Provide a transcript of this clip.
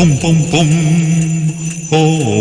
Boom, boom, boom. Oh.